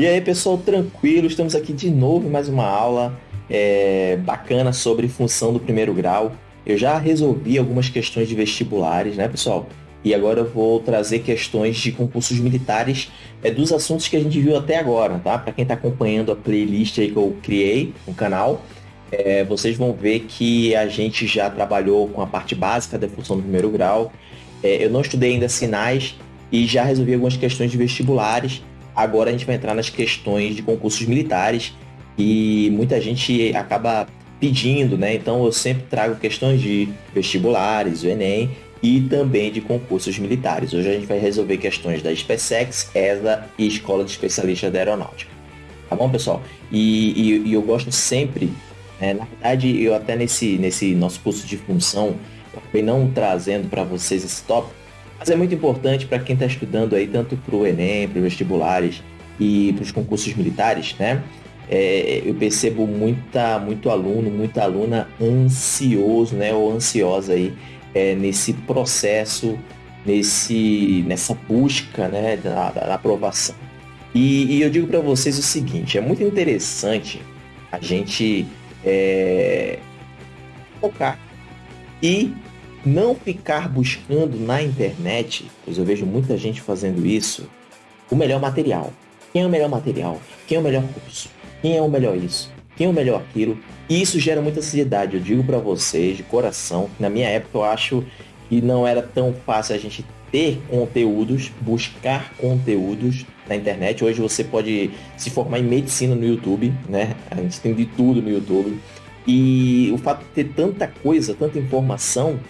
E aí, pessoal, tranquilo? Estamos aqui de novo em mais uma aula é, bacana sobre função do primeiro grau. Eu já resolvi algumas questões de vestibulares, né, pessoal? E agora eu vou trazer questões de concursos militares é, dos assuntos que a gente viu até agora, tá? Para quem está acompanhando a playlist aí que eu criei no canal, é, vocês vão ver que a gente já trabalhou com a parte básica da função do primeiro grau. É, eu não estudei ainda sinais e já resolvi algumas questões de vestibulares. Agora a gente vai entrar nas questões de concursos militares e muita gente acaba pedindo, né? Então eu sempre trago questões de vestibulares, o Enem e também de concursos militares. Hoje a gente vai resolver questões da SpaceX, ESA e Escola de Especialistas da Aeronáutica. Tá bom, pessoal? E, e, e eu gosto sempre, né? na verdade, eu até nesse, nesse nosso curso de função, acabei não trazendo para vocês esse tópico, mas é muito importante para quem está estudando aí, tanto para o Enem, para os vestibulares e para os concursos militares, né? É, eu percebo muita, muito aluno, muita aluna ansioso, né? Ou ansiosa aí é, nesse processo, nesse, nessa busca, né? Da, da aprovação. E, e, eu digo para vocês o seguinte, é muito interessante a gente é, focar e não ficar buscando na internet, pois eu vejo muita gente fazendo isso, o melhor material. Quem é o melhor material? Quem é o melhor curso? Quem é o melhor isso? Quem é o melhor aquilo? E isso gera muita ansiedade. Eu digo para vocês de coração na minha época eu acho que não era tão fácil a gente ter conteúdos, buscar conteúdos na internet. Hoje você pode se formar em medicina no YouTube, né? A gente tem de tudo no YouTube. E o fato de ter tanta coisa, tanta informação,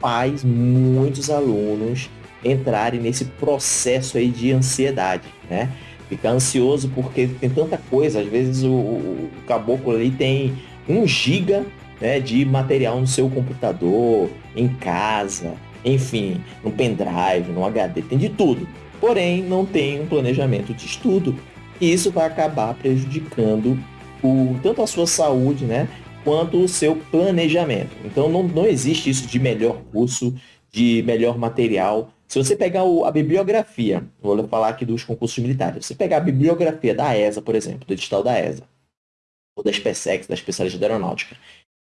faz muitos alunos entrarem nesse processo aí de ansiedade, né? Ficar ansioso porque tem tanta coisa, às vezes o, o caboclo ali tem um giga né, de material no seu computador, em casa, enfim, no pendrive, no HD, tem de tudo. Porém, não tem um planejamento de estudo. E isso vai acabar prejudicando o, tanto a sua saúde, né? Quanto o seu planejamento. Então não, não existe isso de melhor curso, de melhor material. Se você pegar o, a bibliografia, vou falar aqui dos concursos militares, você pegar a bibliografia da ESA, por exemplo, do edital da ESA, ou da SpaceX, da especialista de aeronáutica,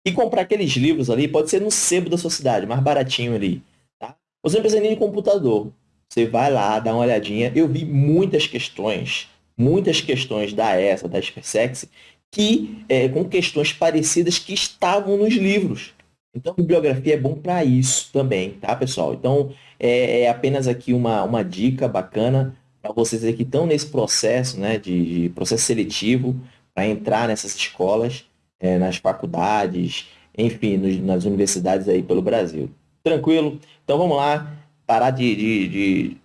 e comprar aqueles livros ali, pode ser no sebo da sua cidade, mais baratinho ali. Tá? Você não precisa nem de computador. Você vai lá, dá uma olhadinha. Eu vi muitas questões, muitas questões da ESA, da SpaceX, que é, com questões parecidas que estavam nos livros. Então, bibliografia é bom para isso também, tá, pessoal? Então, é, é, apenas aqui uma, uma dica bacana para vocês que estão nesse processo, né, de, de processo seletivo, para entrar nessas escolas, é, nas faculdades, enfim, nos, nas universidades aí pelo Brasil. Tranquilo? Então, vamos lá, parar de, de, de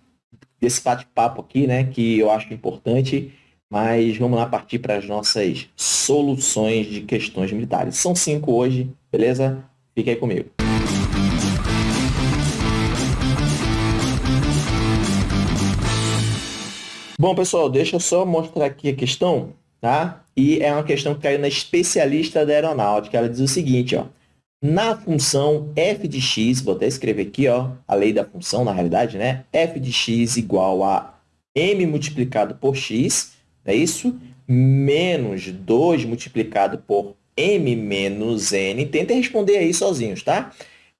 desse bate-papo aqui, né, que eu acho importante mas vamos lá partir para as nossas soluções de questões militares. São cinco hoje, beleza? Fique aí comigo. Bom, pessoal, deixa eu só mostrar aqui a questão, tá? E é uma questão que caiu na especialista da aeronáutica. Ela diz o seguinte, ó. Na função f de x, vou até escrever aqui, ó, a lei da função, na realidade, né? f de x igual a m multiplicado por x, é isso? Menos 2 multiplicado por m menos n. Tentem responder aí sozinhos, tá?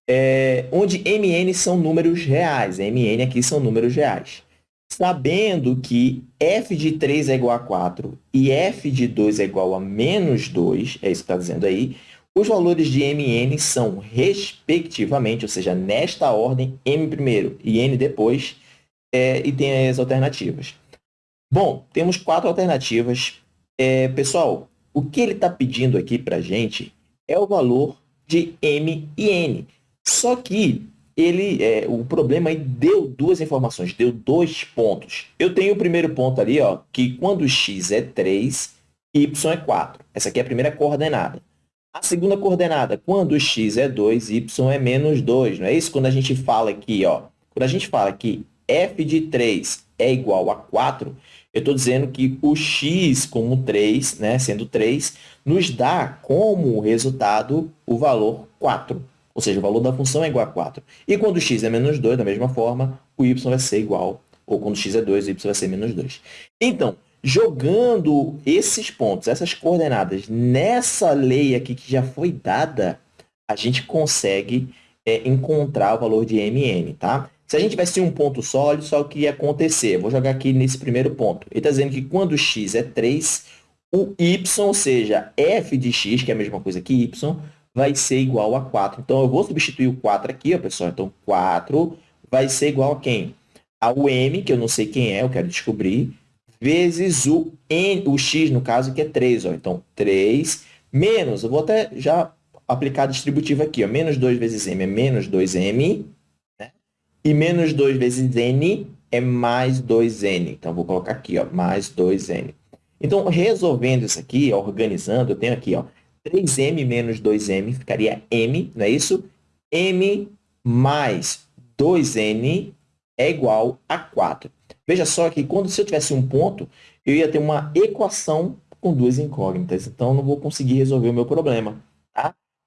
É, onde mn são números reais. mn aqui são números reais. Sabendo que f de 3 é igual a 4 e f de 2 é igual a menos 2, é isso que está dizendo aí, os valores de mn são, respectivamente, ou seja, nesta ordem, m primeiro e n depois, é, e tem as alternativas. Bom, temos quatro alternativas. É, pessoal, o que ele está pedindo aqui para a gente é o valor de M e N. Só que ele, é, o problema aí deu duas informações, deu dois pontos. Eu tenho o primeiro ponto ali, ó, que quando x é 3, y é 4. Essa aqui é a primeira coordenada. A segunda coordenada, quando x é 2, y é menos 2. Não é isso? Quando a gente fala aqui, ó, quando a gente fala que f de 3 é igual a 4, eu estou dizendo que o x como 3, né, sendo 3, nos dá como resultado o valor 4. Ou seja, o valor da função é igual a 4. E quando x é menos 2, da mesma forma, o y vai ser igual, ou quando x é 2, o y vai ser menos 2. Então, Jogando esses pontos, essas coordenadas, nessa lei aqui que já foi dada, a gente consegue é, encontrar o valor de mn, tá? Se a gente tivesse um ponto só, olha só o que ia acontecer. Vou jogar aqui nesse primeiro ponto. Ele está dizendo que quando x é 3, o y, ou seja, f de x, que é a mesma coisa que y, vai ser igual a 4. Então, eu vou substituir o 4 aqui, ó, pessoal. Então, 4 vai ser igual a quem? Ao m, que eu não sei quem é, eu quero descobrir, vezes o, n, o x, no caso, que é 3. Ó. Então, 3 menos, eu vou até já aplicar a distributiva aqui. Ó. Menos 2 vezes m é menos 2m, né? E menos 2 vezes n é mais 2n. Então, vou colocar aqui, ó, mais 2n. Então, resolvendo isso aqui, organizando, eu tenho aqui, ó, 3m menos 2m ficaria m, não é isso? m mais 2n é igual a 4. Veja só que quando se eu tivesse um ponto, eu ia ter uma equação com duas incógnitas. Então, não vou conseguir resolver o meu problema.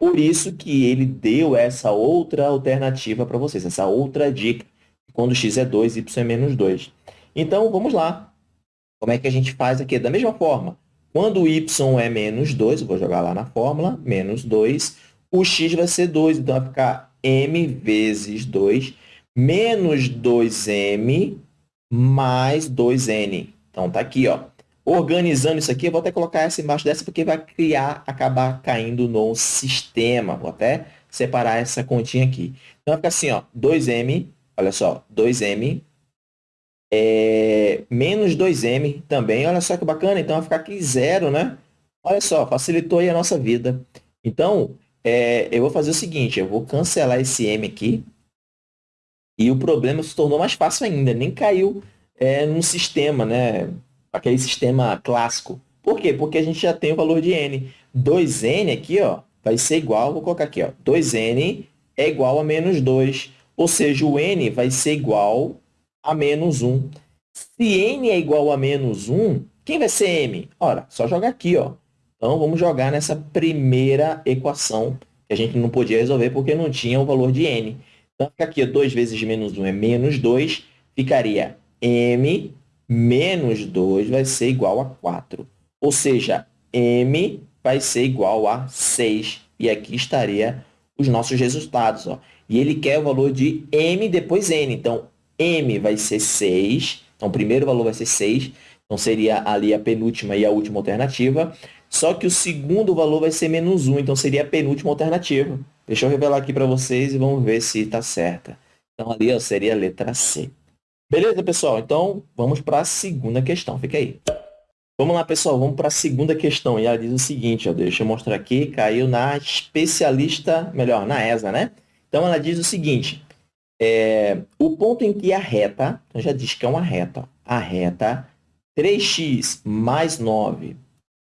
Por isso que ele deu essa outra alternativa para vocês, essa outra dica. Quando x é 2, y é menos 2. Então, vamos lá. Como é que a gente faz aqui? Da mesma forma, quando y é menos 2, eu vou jogar lá na fórmula, menos 2, o x vai ser 2, então vai ficar m vezes 2, menos 2m mais 2n. Então, tá aqui, ó. Organizando isso aqui, eu vou até colocar essa embaixo dessa, porque vai criar, acabar caindo no sistema. Vou até separar essa continha aqui. Então, vai ficar assim, ó, 2m, olha só, 2m é, menos 2m também, olha só que bacana, então vai ficar aqui zero, né? Olha só, facilitou aí a nossa vida. Então, é, eu vou fazer o seguinte, eu vou cancelar esse m aqui, e o problema se tornou mais fácil ainda, nem caiu é, no sistema, né? Aquele sistema clássico. Por quê? Porque a gente já tem o valor de n. 2n aqui, ó, vai ser igual, vou colocar aqui, ó, 2n é igual a menos 2. Ou seja, o n vai ser igual a menos 1. Se n é igual a menos 1, quem vai ser m? Ora, só jogar aqui. Ó. Então, vamos jogar nessa primeira equação que a gente não podia resolver porque não tinha o valor de n. Então, fica aqui, 2 vezes menos 1 é menos 2, ficaria m menos 2 vai ser igual a 4. Ou seja, m vai ser igual a 6. E aqui estaria os nossos resultados. Ó. E ele quer o valor de m depois n. Então, M vai ser 6. Então, o primeiro valor vai ser 6. Então, seria ali a penúltima e a última alternativa. Só que o segundo valor vai ser menos 1. Então, seria a penúltima alternativa. Deixa eu revelar aqui para vocês e vamos ver se está certa. Então, ali ó, seria a letra C. Beleza, pessoal? Então, vamos para a segunda questão. Fica aí. Vamos lá, pessoal. Vamos para a segunda questão. E ela diz o seguinte, ó, deixa eu mostrar aqui. Caiu na especialista, melhor, na ESA, né? Então, ela diz o seguinte. É, o ponto em que a reta, então já diz que é uma reta, a reta 3x mais 9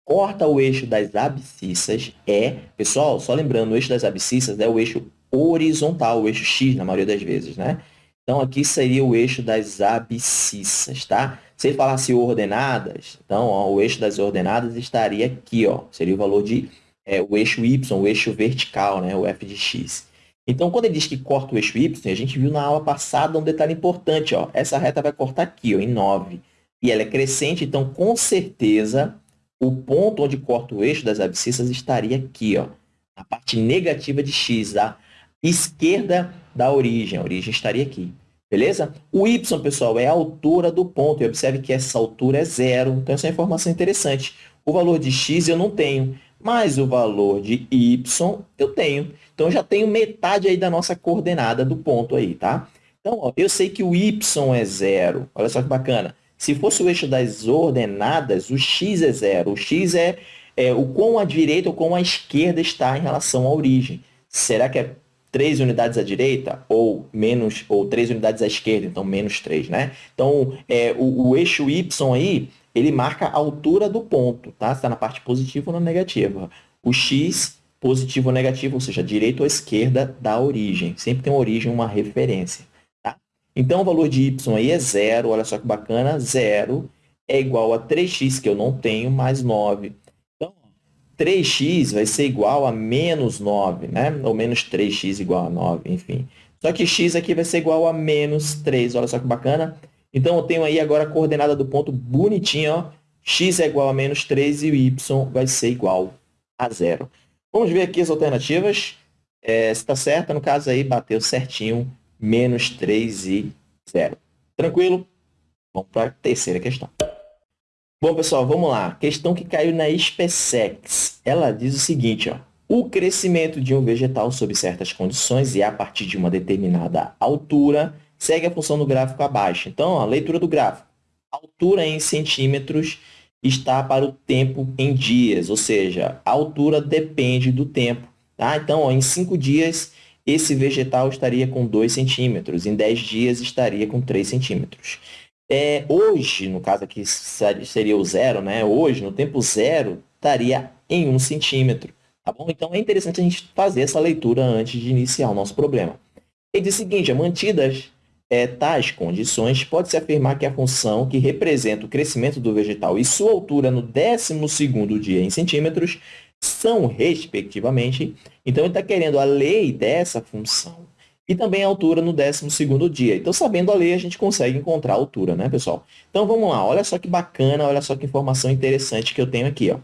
corta o eixo das abscissas é, pessoal, só lembrando, o eixo das abscissas é o eixo horizontal, o eixo x na maioria das vezes, né? Então, aqui seria o eixo das abscissas, tá? Se ele falasse ordenadas, então, ó, o eixo das ordenadas estaria aqui, ó. Seria o valor de é, o eixo y, o eixo vertical, né? O f de x. Então, quando ele diz que corta o eixo y, a gente viu na aula passada um detalhe importante. Ó. Essa reta vai cortar aqui, ó, em 9. E ela é crescente, então, com certeza, o ponto onde corta o eixo das abscissas estaria aqui, ó, na parte negativa de x, a esquerda da origem. A origem estaria aqui. Beleza? O y, pessoal, é a altura do ponto. E observe que essa altura é zero. Então, essa é uma informação interessante. O valor de x eu não tenho, mas o valor de y eu tenho. Então, eu já tenho metade aí da nossa coordenada do ponto aí, tá? Então, ó, eu sei que o y é zero. Olha só que bacana. Se fosse o eixo das ordenadas, o x é zero. O x é, é o quão à direita ou quão à esquerda está em relação à origem. Será que é 3 unidades à direita ou menos ou 3 unidades à esquerda, então menos 3, né? Então, é, o, o eixo y aí, ele marca a altura do ponto, tá? Está na parte positiva ou na negativa. O x positivo ou negativo, ou seja, direita ou esquerda da origem. Sempre tem uma origem, uma referência. Tá? Então, o valor de y aí é zero, olha só que bacana, zero é igual a 3x, que eu não tenho, mais 9. Então, 3x vai ser igual a menos 9, né? ou menos 3x igual a 9, enfim. Só que x aqui vai ser igual a menos 3, olha só que bacana. Então, eu tenho aí agora a coordenada do ponto bonitinha, ó, x é igual a menos 3 e o y vai ser igual a zero. Vamos ver aqui as alternativas. É, se está certa, no caso aí, bateu certinho, menos 3 e 0. Tranquilo? Vamos para a terceira questão. Bom, pessoal, vamos lá. Questão que caiu na SpaceX. Ela diz o seguinte, ó. O crescimento de um vegetal sob certas condições e a partir de uma determinada altura segue a função do gráfico abaixo. Então, a leitura do gráfico. altura em centímetros está para o tempo em dias, ou seja, a altura depende do tempo. Tá? Então, ó, em 5 dias, esse vegetal estaria com 2 centímetros, em 10 dias estaria com 3 centímetros. É, hoje, no caso aqui seria o zero, né? hoje, no tempo zero, estaria em 1 centímetro. Tá bom? Então, é interessante a gente fazer essa leitura antes de iniciar o nosso problema. Ele diz o seguinte, mantidas é, tais condições, pode-se afirmar que a função que representa o crescimento do vegetal e sua altura no 12º dia em centímetros são, respectivamente, então ele está querendo a lei dessa função e também a altura no 12º dia. Então, sabendo a lei, a gente consegue encontrar a altura, né, pessoal? Então, vamos lá. Olha só que bacana, olha só que informação interessante que eu tenho aqui, ó.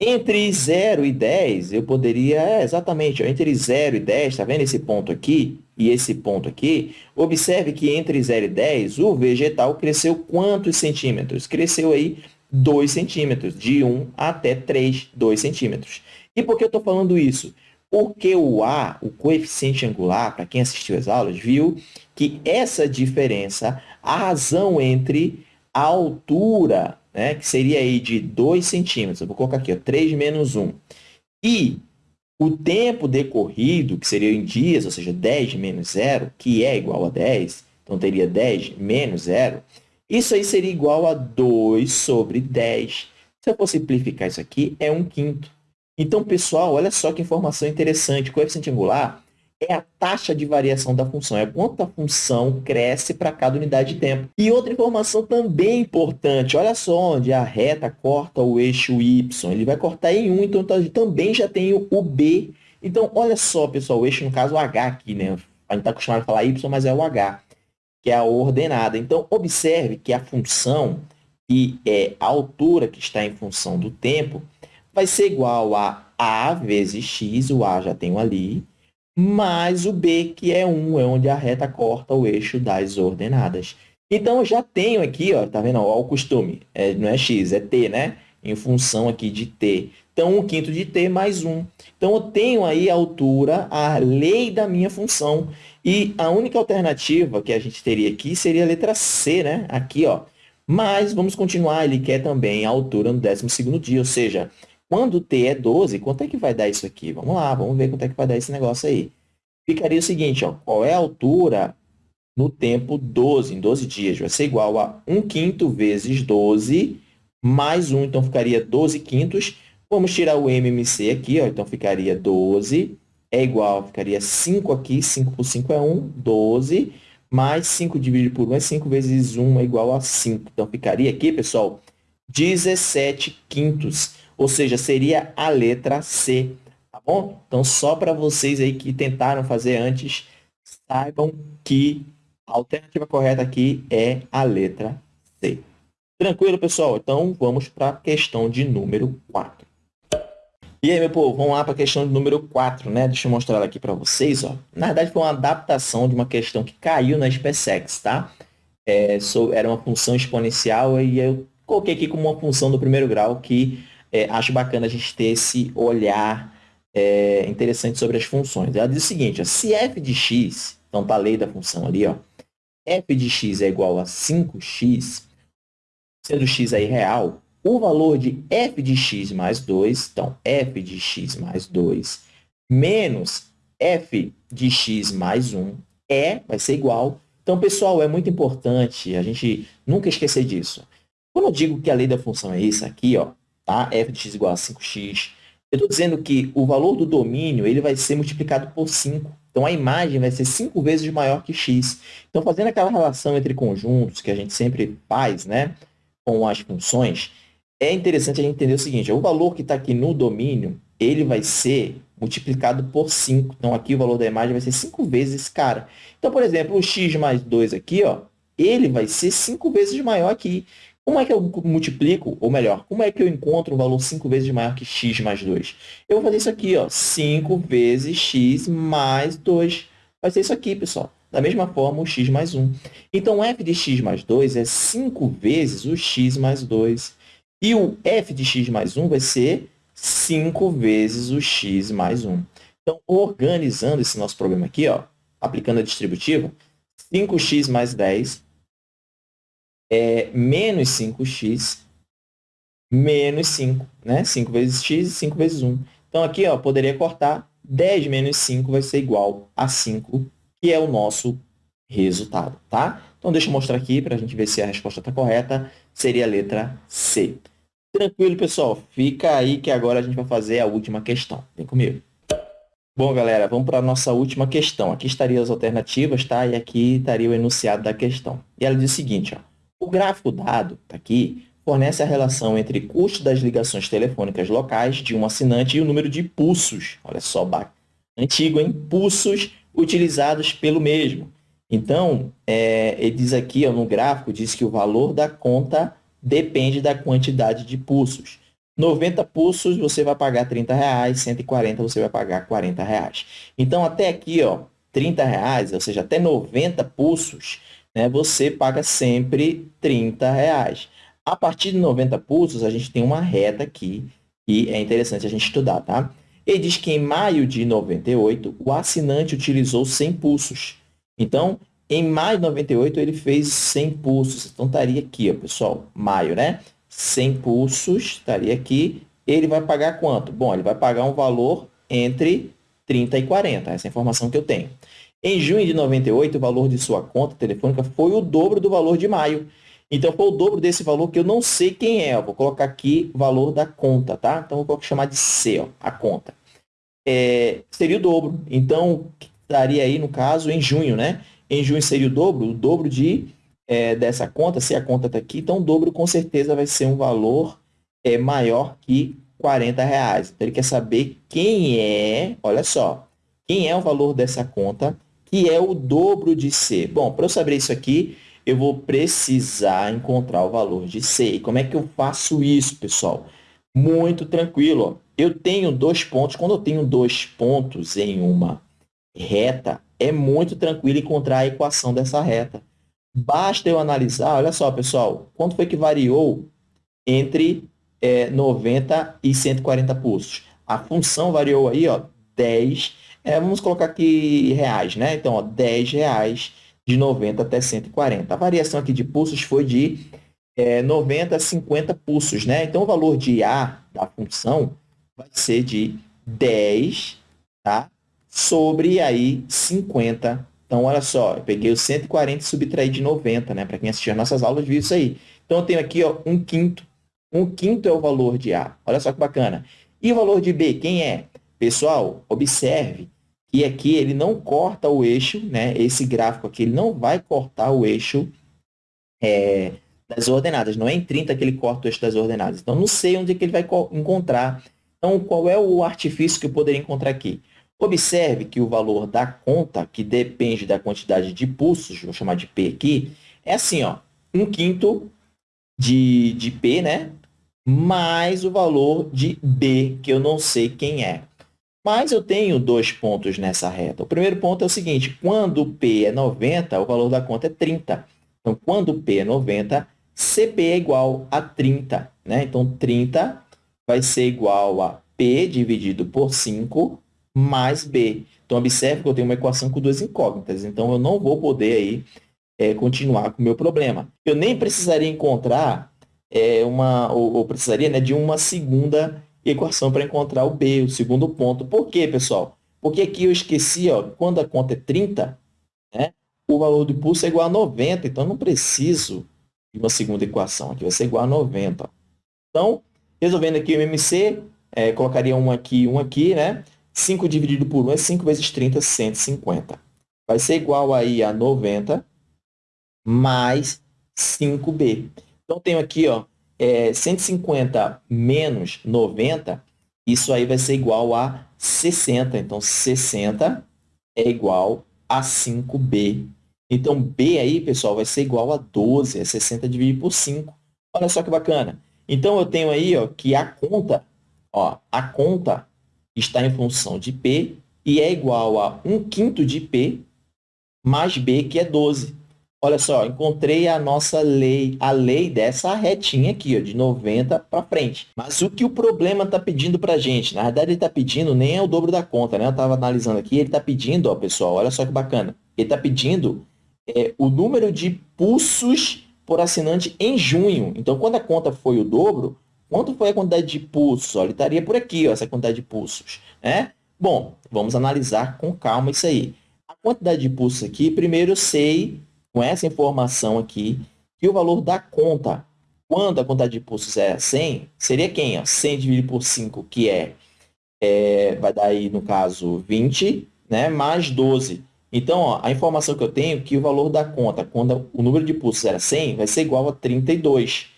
Entre 0 e 10, eu poderia, é, exatamente, ó, entre 0 e 10, tá vendo esse ponto aqui e esse ponto aqui? Observe que entre 0 e 10, o vegetal cresceu quantos centímetros? Cresceu aí 2 centímetros, de 1 até 3, 2 centímetros. E por que eu estou falando isso? Porque o A, o coeficiente angular, para quem assistiu às aulas, viu que essa diferença, a razão entre a altura né, que seria aí de 2 centímetros, eu vou colocar aqui, ó, 3 menos 1, e o tempo decorrido, que seria em dias, ou seja, 10 menos 0, que é igual a 10, então teria 10 menos 0, isso aí seria igual a 2 sobre 10. Se eu for simplificar isso aqui, é 1 quinto. Então, pessoal, olha só que informação interessante. O coeficiente angular é a taxa de variação da função, é quanto a função cresce para cada unidade de tempo. E outra informação também importante, olha só onde a reta corta o eixo y, ele vai cortar em 1, então também já tem o B. Então, olha só, pessoal, o eixo, no caso, o H aqui, né? A gente está acostumado a falar y, mas é o H, que é a ordenada. Então, observe que a função e é a altura que está em função do tempo vai ser igual a a vezes x, o a já tenho ali, mais o B, que é 1, é onde a reta corta o eixo das ordenadas. Então, eu já tenho aqui, ó, tá vendo? Ó, o costume, é, não é x, é t, né? Em função aqui de t. Então, 1 quinto de t mais 1. Então, eu tenho aí a altura, a lei da minha função. E a única alternativa que a gente teria aqui seria a letra C, né? Aqui, ó. Mas, vamos continuar, ele quer também a altura no 12º dia, ou seja, quando t é 12, quanto é que vai dar isso aqui? Vamos lá, vamos ver quanto é que vai dar esse negócio aí. Ficaria o seguinte, ó, qual é a altura no tempo 12, em 12 dias? Vai ser igual a 1 quinto vezes 12 mais 1, então ficaria 12 quintos. Vamos tirar o MMC aqui, ó, então ficaria 12 é igual, ficaria 5 aqui, 5 por 5 é 1, 12, mais 5 dividido por 1 é 5 vezes 1 é igual a 5. Então, ficaria aqui, pessoal, 17 quintos ou seja, seria a letra C, tá bom? Então, só para vocês aí que tentaram fazer antes, saibam que a alternativa correta aqui é a letra C. Tranquilo, pessoal? Então, vamos para a questão de número 4. E aí, meu povo, vamos lá para a questão de número 4, né? Deixa eu mostrar ela aqui para vocês, ó. Na verdade, foi uma adaptação de uma questão que caiu na SpaceX, tá? É, era uma função exponencial e eu coloquei aqui como uma função do primeiro grau que é, acho bacana a gente ter esse olhar é, interessante sobre as funções. Ela diz o seguinte, ó, se f de x, então está a lei da função ali, ó, f de x é igual a 5x, sendo x aí real, o valor de f de x mais 2, então f de x mais 2, menos f de x mais 1 é, vai ser igual. Então, pessoal, é muito importante a gente nunca esquecer disso. Quando eu digo que a lei da função é isso aqui, ó, tá? f de x igual a 5x. Eu estou dizendo que o valor do domínio ele vai ser multiplicado por 5. Então, a imagem vai ser 5 vezes maior que x. Então, fazendo aquela relação entre conjuntos que a gente sempre faz né, com as funções, é interessante a gente entender o seguinte, o valor que está aqui no domínio, ele vai ser multiplicado por 5. Então, aqui o valor da imagem vai ser 5 vezes esse cara. Então, por exemplo, o x mais 2 aqui, ó, ele vai ser 5 vezes maior aqui. Como é que eu multiplico, ou melhor, como é que eu encontro um valor 5 vezes maior que x mais 2? Eu vou fazer isso aqui, ó, 5 vezes x mais 2. Vai ser isso aqui, pessoal. Da mesma forma, o x mais 1. Então, f de x mais 2 é 5 vezes o x mais 2. E o f de x mais 1 vai ser 5 vezes o x mais 1. Então, organizando esse nosso problema aqui, ó, aplicando a distributiva, 5x mais 10 é menos 5x menos 5, né? 5 vezes x e 5 vezes 1. Então, aqui, ó, poderia cortar 10 menos 5 vai ser igual a 5, que é o nosso resultado, tá? Então, deixa eu mostrar aqui para a gente ver se a resposta está correta. Seria a letra C. Tranquilo, pessoal? Fica aí que agora a gente vai fazer a última questão. Vem comigo. Bom, galera, vamos para a nossa última questão. Aqui estariam as alternativas, tá? E aqui estaria o enunciado da questão. E ela diz o seguinte, ó. O gráfico dado, tá aqui, fornece a relação entre custo das ligações telefônicas locais de um assinante e o número de pulsos. Olha só, antigo, hein? Pulsos utilizados pelo mesmo. Então, é, ele diz aqui ó, no gráfico, diz que o valor da conta depende da quantidade de pulsos. 90 pulsos você vai pagar 30 reais, 140 você vai pagar 40 reais. Então, até aqui, ó, 30 reais, ou seja, até 90 pulsos, né, você paga sempre 30 reais. A partir de 90 pulsos, a gente tem uma reta aqui e é interessante a gente estudar, tá? Ele diz que em maio de 98, o assinante utilizou 100 pulsos. Então, em maio de 98, ele fez 100 pulsos. Então, estaria aqui, ó, pessoal, maio, né? 100 pulsos, estaria aqui. Ele vai pagar quanto? Bom, ele vai pagar um valor entre 30 e 40. Essa é a informação que eu tenho. Em junho de 98, o valor de sua conta telefônica foi o dobro do valor de maio. Então, foi o dobro desse valor que eu não sei quem é. Eu vou colocar aqui o valor da conta, tá? Então, eu vou chamar de C, ó, a conta. É, seria o dobro. Então, estaria aí, no caso, em junho, né? Em junho seria o dobro, o dobro de, é, dessa conta, se a conta está aqui, então o dobro com certeza vai ser um valor é, maior que 40 reais. Então, ele quer saber quem é, olha só, quem é o valor dessa conta que é o dobro de C. Bom, para eu saber isso aqui, eu vou precisar encontrar o valor de C. E como é que eu faço isso, pessoal? Muito tranquilo. Ó. Eu tenho dois pontos. Quando eu tenho dois pontos em uma reta, é muito tranquilo encontrar a equação dessa reta. Basta eu analisar, olha só, pessoal, quanto foi que variou entre é, 90 e 140 pulsos? A função variou aí, ó, 10 é, vamos colocar aqui reais, né? Então, ó, 10 reais de 90 até 140. A variação aqui de pulsos foi de é, 90 a 50 pulsos, né? Então, o valor de A da função vai ser de 10, tá? Sobre aí 50. Então, olha só, eu peguei o 140 e subtraí de 90, né? Para quem assistiu as nossas aulas viu isso aí. Então, eu tenho aqui ó, um quinto. Um quinto é o valor de A. Olha só que bacana. E o valor de B, quem é? Pessoal, observe e aqui ele não corta o eixo, né? Esse gráfico aqui ele não vai cortar o eixo é, das ordenadas. Não é em 30 que ele corta o eixo das ordenadas. Então, não sei onde é que ele vai encontrar. Então, qual é o artifício que eu poderia encontrar aqui? Observe que o valor da conta, que depende da quantidade de pulsos, vou chamar de P aqui, é assim, ó, 1 quinto de, de P, né? Mais o valor de B, que eu não sei quem é. Mas eu tenho dois pontos nessa reta. O primeiro ponto é o seguinte, quando P é 90, o valor da conta é 30. Então, quando P é 90, CP é igual a 30. Né? Então, 30 vai ser igual a P dividido por 5 mais B. Então, observe que eu tenho uma equação com duas incógnitas. Então, eu não vou poder aí, é, continuar com o meu problema. Eu nem precisaria encontrar é, uma, ou, ou precisaria né, de uma segunda equação para encontrar o B, o segundo ponto. Por quê, pessoal? Porque aqui eu esqueci, ó, quando a conta é 30, né, o valor do pulso é igual a 90, então eu não preciso de uma segunda equação. Aqui vai ser igual a 90. Então, resolvendo aqui o MC, é, colocaria um aqui um aqui, né? 5 dividido por 1 é 5 vezes 30, 150. Vai ser igual aí a 90 mais 5B. Então, tenho aqui, ó, é, 150 menos 90, isso aí vai ser igual a 60. Então, 60 é igual a 5B. Então, B aí, pessoal, vai ser igual a 12. É 60 dividido por 5. Olha só que bacana. Então, eu tenho aí ó, que a conta, ó, a conta está em função de P e é igual a 1 quinto de P mais B, que é 12. Olha só, encontrei a nossa lei, a lei dessa retinha aqui, ó, de 90 para frente. Mas o que o problema está pedindo para gente? Na verdade, ele está pedindo nem é o dobro da conta, né? Eu estava analisando aqui, ele está pedindo, ó, pessoal, olha só que bacana. Ele está pedindo é, o número de pulsos por assinante em junho. Então, quando a conta foi o dobro, quanto foi a quantidade de pulsos? Ó, ele estaria por aqui, ó, essa quantidade de pulsos. Né? Bom, vamos analisar com calma isso aí. A quantidade de pulsos aqui, primeiro eu sei com essa informação aqui, que o valor da conta, quando a quantidade de pulsos é 100, seria quem? Ó? 100 dividido por 5, que é, é, vai dar aí, no caso, 20, né? mais 12. Então, ó, a informação que eu tenho é que o valor da conta, quando o número de pulsos era 100, vai ser igual a 32.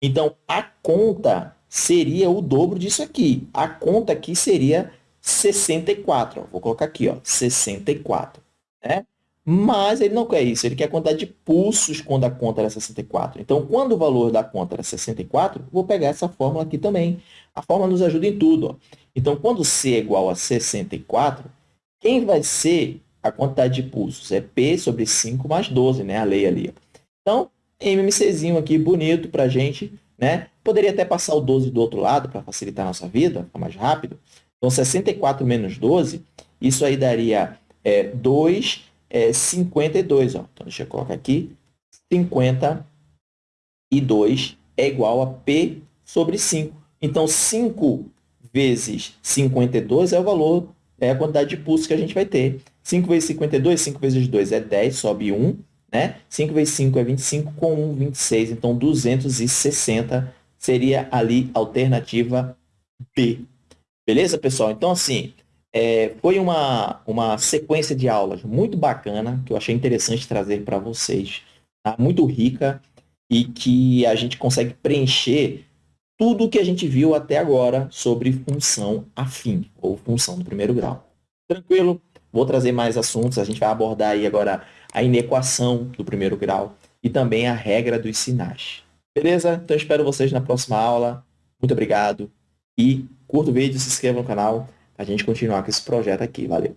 Então, a conta seria o dobro disso aqui. A conta aqui seria 64. Ó. Vou colocar aqui, ó, 64. Né? Mas ele não quer isso, ele quer a quantidade de pulsos quando a conta era 64. Então, quando o valor da conta era 64, vou pegar essa fórmula aqui também. A fórmula nos ajuda em tudo. Ó. Então, quando C é igual a 64, quem vai ser a quantidade de pulsos? É P sobre 5 mais 12, né? a lei ali. Então, MMCzinho aqui bonito para a gente. Né? Poderia até passar o 12 do outro lado para facilitar a nossa vida, ficar mais rápido. Então, 64 menos 12, isso aí daria é, 2 é 52. Ó. Então, deixa eu colocar aqui. 52 é igual a P sobre 5. Então, 5 vezes 52 é o valor, é a quantidade de pulsos que a gente vai ter. 5 vezes 52, 5 vezes 2 é 10, sobe 1. Né? 5 vezes 5 é 25, com 1, 26. Então, 260 seria ali a alternativa B. Beleza, pessoal? Então, assim, é, foi uma, uma sequência de aulas muito bacana, que eu achei interessante trazer para vocês. Tá? Muito rica e que a gente consegue preencher tudo o que a gente viu até agora sobre função afim, ou função do primeiro grau. Tranquilo? Vou trazer mais assuntos, a gente vai abordar aí agora a inequação do primeiro grau e também a regra dos sinais. Beleza? Então espero vocês na próxima aula. Muito obrigado e curta o vídeo, se inscreva no canal a gente continuar com esse projeto aqui. Valeu!